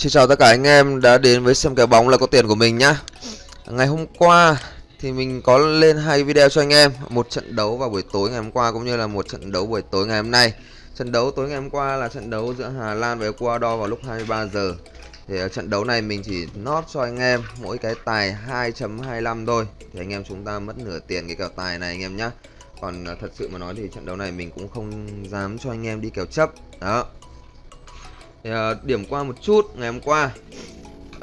Xin chào tất cả anh em đã đến với xem kèo bóng là có tiền của mình nhá. Ngày hôm qua thì mình có lên hai video cho anh em, Một trận đấu vào buổi tối ngày hôm qua cũng như là một trận đấu buổi tối ngày hôm nay. Trận đấu tối ngày hôm qua là trận đấu giữa Hà Lan và Ecuador vào lúc 23 giờ. Thì ở trận đấu này mình chỉ nót cho anh em mỗi cái tài 2.25 thôi. Thì anh em chúng ta mất nửa tiền cái kèo tài này anh em nhá. Còn ờ, thật sự mà nói thì trận đấu này mình cũng không dám cho anh em đi kèo chấp. Đó thì, uh, điểm qua một chút ngày hôm qua.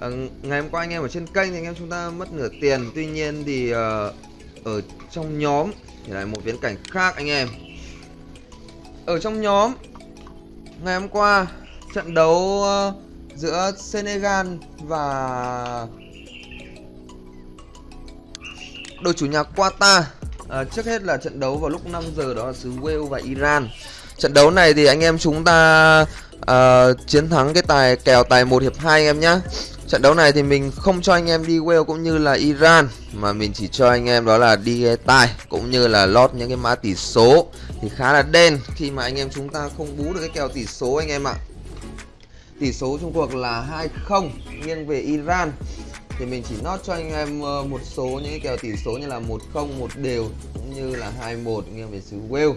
Uh, ngày hôm qua anh em ở trên kênh thì anh em chúng ta mất nửa tiền. Tuy nhiên thì uh, ở trong nhóm thì lại một viễn cảnh khác anh em. Ở trong nhóm ngày hôm qua trận đấu uh, giữa Senegal và đội chủ nhà Qatar. À, trước hết là trận đấu vào lúc 5 giờ đó là xứ Wales và Iran. Trận đấu này thì anh em chúng ta uh, chiến thắng cái tài kèo tài một hiệp 2 anh em nhá. Trận đấu này thì mình không cho anh em đi Wales cũng như là Iran mà mình chỉ cho anh em đó là đi tài cũng như là lót những cái mã tỷ số thì khá là đen khi mà anh em chúng ta không bú được cái kèo tỷ số anh em ạ. Tỷ số trong cuộc là 2-0 nghiêng về Iran. Thì mình chỉ nốt cho anh em ờ, một số những cái kèo tỷ số như là 1-0 một đều cũng như là 2-1 nghiêng về xứ Wales.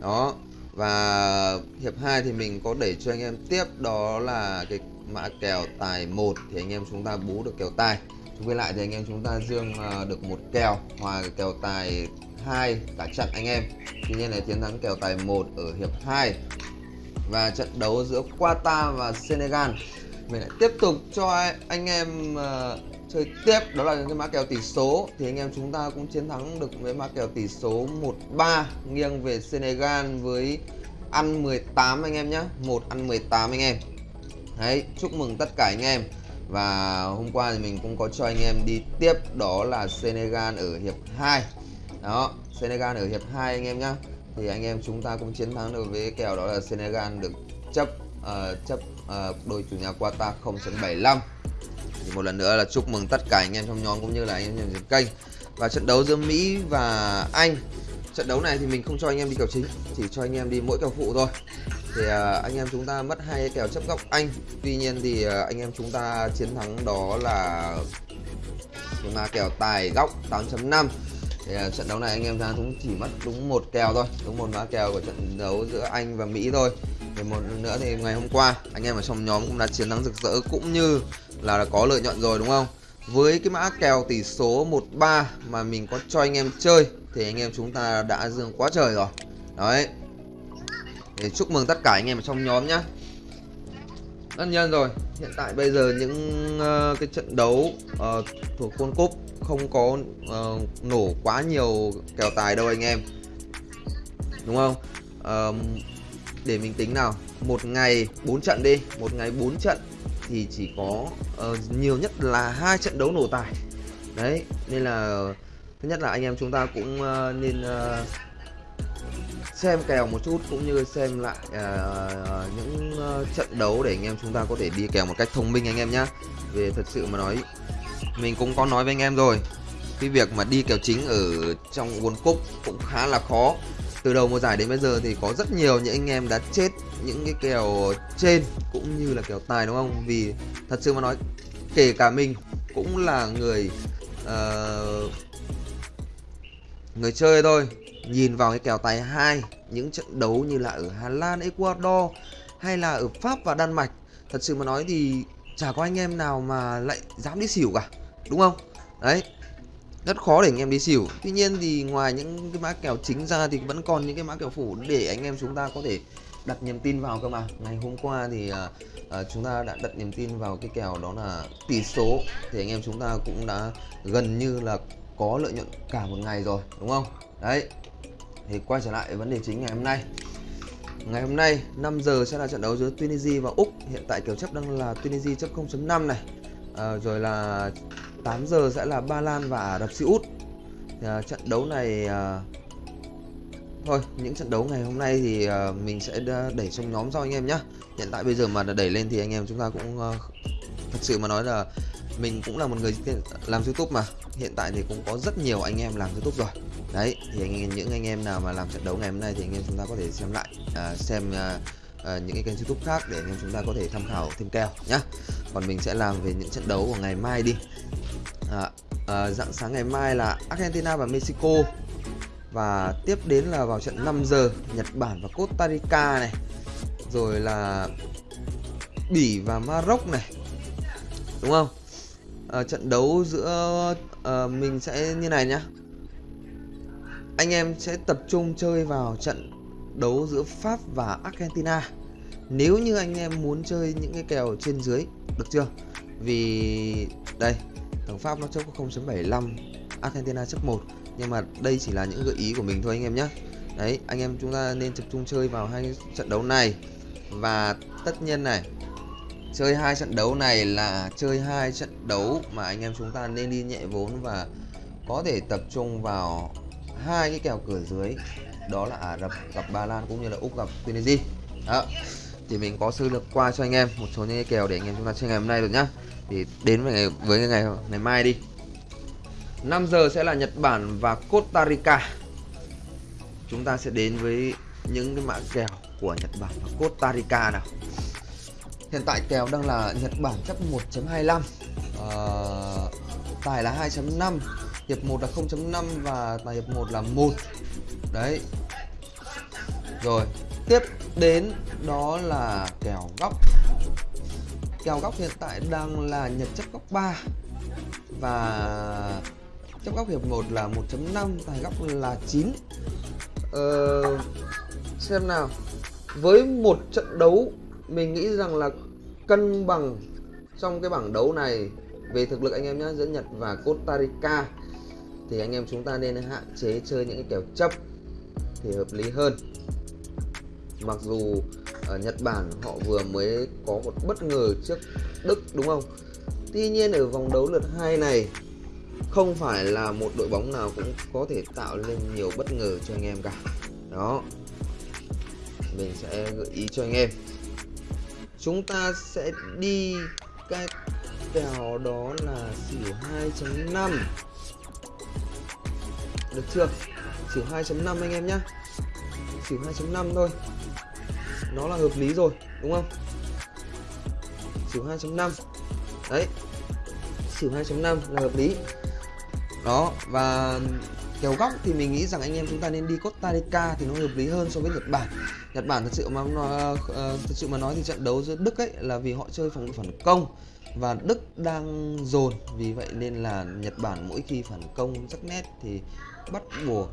Đó và hiệp 2 thì mình có để cho anh em tiếp, đó là cái mã kèo tài 1 thì anh em chúng ta bú được kèo tài. Với lại thì anh em chúng ta dương à, được một kèo, hòa kèo tài 2 cả trận anh em. Tuy nhiên là chiến thắng kèo tài 1 ở hiệp 2. Và trận đấu giữa Qatar và Senegal mình lại tiếp tục cho anh em uh, chơi tiếp. Đó là cái mã kèo tỷ số. Thì anh em chúng ta cũng chiến thắng được với mã kèo tỷ số 1-3 nghiêng về Senegal với ăn 18 anh em nhé một ăn 18 anh em. Đấy chúc mừng tất cả anh em. Và hôm qua thì mình cũng có cho anh em đi tiếp. Đó là Senegal ở hiệp 2 đó Senegal ở hiệp 2 anh em nhá. Thì anh em chúng ta cũng chiến thắng được với kèo đó là Senegal được chấp uh, chấp uh, đôi chủ nhà Qatar 0.75 thì một lần nữa là chúc mừng tất cả anh em trong nhóm cũng như là anh em trên kênh. Và trận đấu giữa Mỹ và Anh. Trận đấu này thì mình không cho anh em đi kèo chính chỉ cho anh em đi mỗi kèo phụ thôi. Thì uh, anh em chúng ta mất hai kèo chấp góc Anh. Tuy nhiên thì uh, anh em chúng ta chiến thắng đó là chúng ta kèo tài góc 8.5 thì uh, trận đấu này anh em ra cũng chỉ mất đúng một kèo thôi đúng một mã kèo của trận đấu giữa Anh và Mỹ thôi. Thì một nữa thì ngày hôm qua anh em ở trong nhóm cũng đã chiến thắng rực rỡ cũng như là có lợi nhuận rồi đúng không? Với cái mã kèo tỷ số 13 mà mình có cho anh em chơi thì anh em chúng ta đã dương quá trời rồi. Đấy. Để chúc mừng tất cả anh em ở trong nhóm nhá. Tất nhiên rồi hiện tại bây giờ những uh, cái trận đấu uh, thuộc World Cup không có uh, nổ quá nhiều kèo tài đâu anh em. Đúng không? Uh, để mình tính nào. Một ngày 4 trận đi. Một ngày 4 trận thì chỉ có uh, nhiều nhất là hai trận đấu nổ tài. Đấy nên là thứ nhất là anh em chúng ta cũng uh, nên uh, xem kèo một chút cũng như xem lại uh, những uh, trận đấu để anh em chúng ta có thể đi kèo một cách thông minh anh em nhé về thật sự mà nói mình cũng có nói với anh em rồi. Cái việc mà đi kèo chính ở trong World Cup cũng khá là khó. Từ đầu mùa giải đến bây giờ thì có rất nhiều những anh em đã chết những cái kèo trên cũng như là kèo tài đúng không? Vì thật sự mà nói kể cả mình cũng là người uh, người chơi thôi. Nhìn vào cái kèo tài hai những trận đấu như là ở Hà Lan, Ecuador hay là ở Pháp và Đan Mạch thật sự mà nói thì chả có anh em nào mà lại dám đi xỉu cả đúng không? Đấy. Rất khó để anh em đi xỉu. Tuy nhiên thì ngoài những cái mã kèo chính ra thì vẫn còn những cái mã kèo phủ để anh em chúng ta có thể đặt niềm tin vào cơ mà. Ngày hôm qua thì uh, uh, chúng ta đã đặt niềm tin vào cái kèo đó là tỷ số. Thì anh em chúng ta cũng đã gần như là có lợi nhuận cả một ngày rồi đúng không? Đấy. Thì quay trở lại vấn đề chính ngày hôm nay. Ngày hôm nay 5 giờ sẽ là trận đấu giữa Tunisia và Úc. Hiện tại kèo chấp đang là Tunisia chấp 0.5 này. À, Rồi là 8 giờ sẽ là Ba Lan và Ả Rập Xê Út. À, Trận đấu này à, Thôi những trận đấu ngày hôm nay thì à, mình sẽ đẩy trong nhóm cho anh em nhé Hiện tại bây giờ mà đẩy lên thì anh em chúng ta cũng à, Thật sự mà nói là mình cũng là một người làm youtube mà. Hiện tại thì cũng có rất nhiều anh em làm youtube rồi. Đấy thì anh, những anh em nào mà làm trận đấu ngày hôm nay thì anh em chúng ta có thể xem lại à, Xem à, à, những cái kênh youtube khác để anh em chúng ta có thể tham khảo thêm kèo nhá. Còn mình sẽ làm về những trận đấu của ngày mai đi à, à, dạng sáng ngày mai là Argentina và Mexico. Và tiếp đến là vào trận 5 giờ Nhật Bản và Costa Rica này. Rồi là Bỉ và Maroc này. Đúng không? À, trận đấu giữa à, mình sẽ như này nhá. Anh em sẽ tập trung chơi vào trận đấu giữa Pháp và Argentina. Nếu như anh em muốn chơi những cái kèo trên dưới được chưa? Vì đây thằng Pháp nó chấp có 0.75 Argentina chấp 1 nhưng mà đây chỉ là những gợi ý của mình thôi anh em nhé đấy, anh em chúng ta nên tập trung chơi vào hai trận đấu này. Và tất nhiên này, chơi hai trận đấu này là chơi hai trận đấu mà anh em chúng ta nên đi nhẹ vốn và có thể tập trung vào hai cái kèo cửa dưới. Đó là Ả Rập gặp Ba Lan cũng như là Úc gặp Tunisia. Đó thì mình có sơ lược qua cho anh em một số những cái kèo để anh em chúng ta chơi ngày hôm nay rồi nhá. Thì đến với ngày với ngày ngày mai đi. 5 giờ sẽ là Nhật Bản và Costa Rica. Chúng ta sẽ đến với những cái mã kèo của Nhật Bản và Costa Rica nào. Hiện tại kèo đang là Nhật Bản chấp 1.25 uh, ờ, tài là 2.5 hiệp 1 là 0.5 và tài hiệp 1 là 1 đấy. Rồi tiếp đến đó là kèo góc. Kèo góc hiện tại đang là nhật chấp góc 3 và chấp góc hiệp 1 là 1.5 tài góc là 9 ờ, xem nào. Với một trận đấu mình nghĩ rằng là cân bằng trong cái bảng đấu này về thực lực anh em nhé giữa Nhật và Costa Rica thì anh em chúng ta nên hạn chế chơi những cái kèo chấp thì hợp lý hơn mặc dù ở Nhật Bản họ vừa mới có một bất ngờ trước Đức đúng không? Tuy nhiên ở vòng đấu lượt hai này không phải là một đội bóng nào cũng có thể tạo lên nhiều bất ngờ cho anh em cả. Đó mình sẽ gợi ý cho anh em. Chúng ta sẽ đi cái kèo đó là xỉu 2.5 được chưa? Xỉu 2.5 anh em nhé, xỉu 2.5 thôi nó là hợp lý rồi đúng không? Xỉu 2.5 đấy. Xỉu 2.5 là hợp lý. Đó và kèo góc thì mình nghĩ rằng anh em chúng ta nên đi Costa Rica thì nó hợp lý hơn so với Nhật Bản. Nhật Bản thật sự mà nói, ờ, thật sự mà nói thì trận đấu giữa Đức ấy là vì họ chơi phòng phản công và Đức đang dồn. Vì vậy nên là Nhật Bản mỗi khi phản công sắc nét thì bắt buộc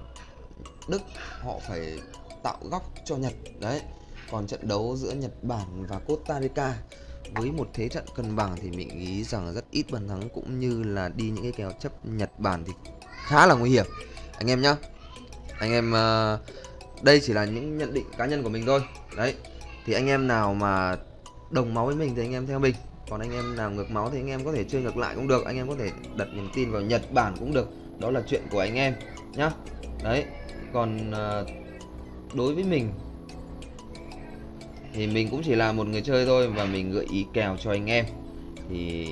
Đức họ phải tạo góc cho Nhật. Đấy còn trận đấu giữa Nhật Bản và Costa Rica, với một thế trận cân bằng thì mình nghĩ rằng rất ít bàn thắng cũng như là đi những cái kèo chấp Nhật Bản thì khá là nguy hiểm. Anh em nhá. Anh em ờ, đây chỉ là những nhận định cá nhân của mình thôi. Đấy. Thì anh em nào mà đồng máu với mình thì anh em theo mình. Còn anh em nào ngược máu thì anh em có thể chơi ngược lại cũng được. Anh em có thể đặt niềm tin vào Nhật Bản cũng được. Đó là chuyện của anh em nhá. Đấy. Còn ờ, đối với mình thì mình cũng chỉ là một người chơi thôi và mình gợi ý kèo cho anh em. Thì,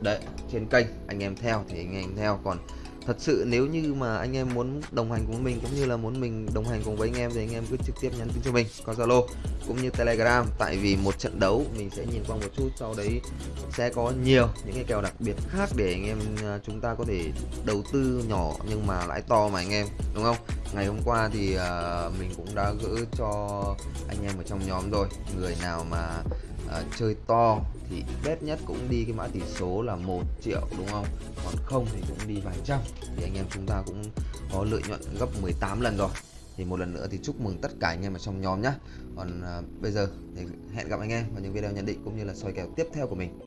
đấy, trên kênh, anh em theo thì anh em theo. Còn thật sự nếu như mà anh em muốn đồng hành cùng mình cũng như là muốn mình đồng hành cùng với anh em thì anh em cứ trực tiếp nhắn tin cho mình qua Zalo cũng như Telegram. Tại vì một trận đấu mình sẽ nhìn qua một chút sau đấy sẽ có nhiều những cái kèo đặc biệt khác để anh em à, chúng ta có thể đầu tư nhỏ nhưng mà lãi to mà anh em đúng không? Ngày hôm qua thì uh, mình cũng đã gỡ cho anh em ở trong nhóm rồi. Người nào mà uh, chơi to thì bét nhất cũng đi cái mã tỷ số là một triệu đúng không? Còn không thì cũng đi vài trăm thì anh em chúng ta cũng có lợi nhuận gấp 18 lần rồi. Thì một lần nữa thì chúc mừng tất cả anh em ở trong nhóm nhé còn uh, bây giờ thì hẹn gặp anh em vào những video nhận định cũng như là soi kèo tiếp theo của mình.